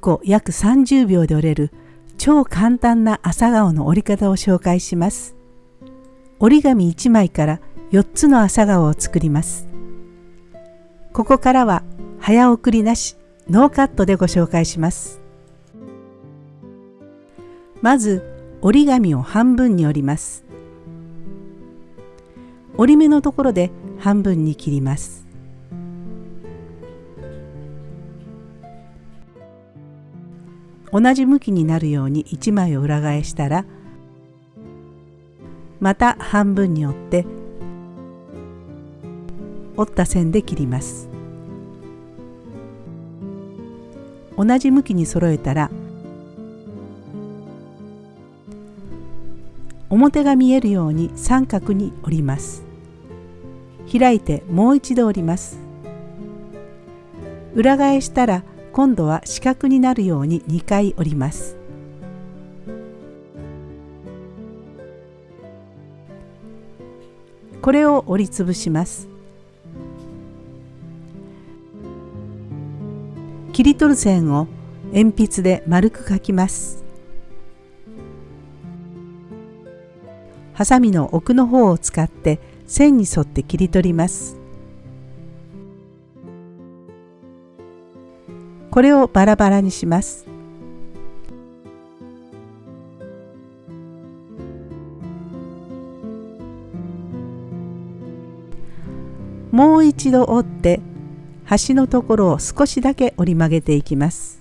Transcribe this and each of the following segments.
個約30秒で折れる超簡単な朝顔の折り方を紹介します。折り紙1枚から4つの朝顔を作ります。ここからは早送りなしノーカットでご紹介します。まず折り紙を半分に折ります。折り目のところで半分に切ります。同じ向きになるように1枚を裏返したらまた半分に折って折った線で切ります。同じ向きに揃えたら表が見えるように三角に折ります。開いてもう一度折ります。裏返したら今度は四角になるように2回折ります。これを折りつぶします。切り取る線を鉛筆で丸く描きます。ハサミの奥の方を使って線に沿って切り取ります。これをバラバラにします。もう一度折って端のところを少しだけ折り曲げていきます。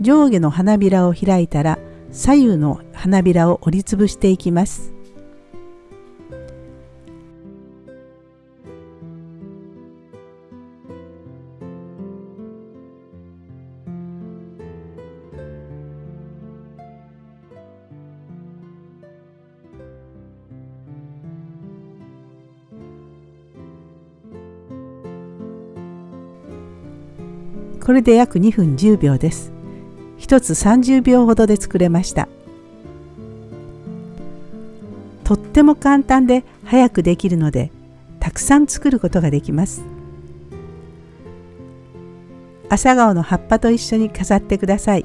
上下の花びらを開いたら左右の花びらを折りつぶしていきます。これで約2分10秒です。1つ30秒ほどで作れましたとっても簡単で早くできるのでたくさん作ることができます朝顔の葉っぱと一緒に飾ってください。